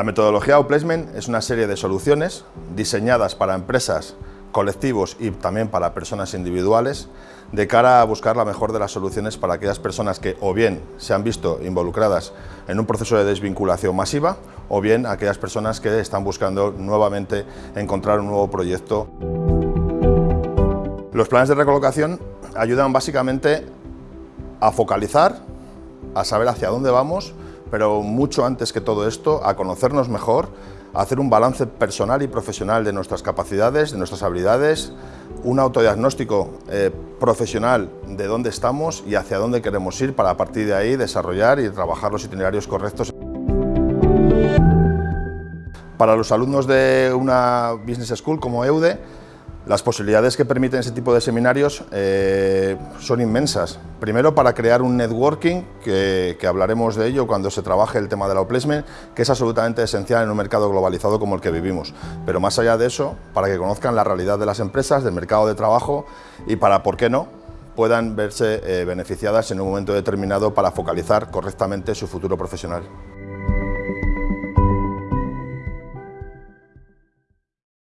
La metodología Outplacement es una serie de soluciones diseñadas para empresas, colectivos y también para personas individuales de cara a buscar la mejor de las soluciones para aquellas personas que o bien se han visto involucradas en un proceso de desvinculación masiva o bien aquellas personas que están buscando nuevamente encontrar un nuevo proyecto. Los planes de recolocación ayudan básicamente a focalizar, a saber hacia dónde vamos pero mucho antes que todo esto, a conocernos mejor, a hacer un balance personal y profesional de nuestras capacidades, de nuestras habilidades, un autodiagnóstico eh, profesional de dónde estamos y hacia dónde queremos ir para a partir de ahí desarrollar y trabajar los itinerarios correctos. Para los alumnos de una Business School como EUDE, las posibilidades que permiten ese tipo de seminarios eh, son inmensas. Primero para crear un networking, que, hablaremos de ello cuando se trabaje el tema de la placement, que es absolutamente esencial en un mercado globalizado como el que vivimos. Pero más allá de eso, para que conozcan la realidad de las empresas, del mercado de trabajo y para, ¿por qué no?, puedan verse eh, beneficiadas en un momento determinado para focalizar correctamente su futuro profesional.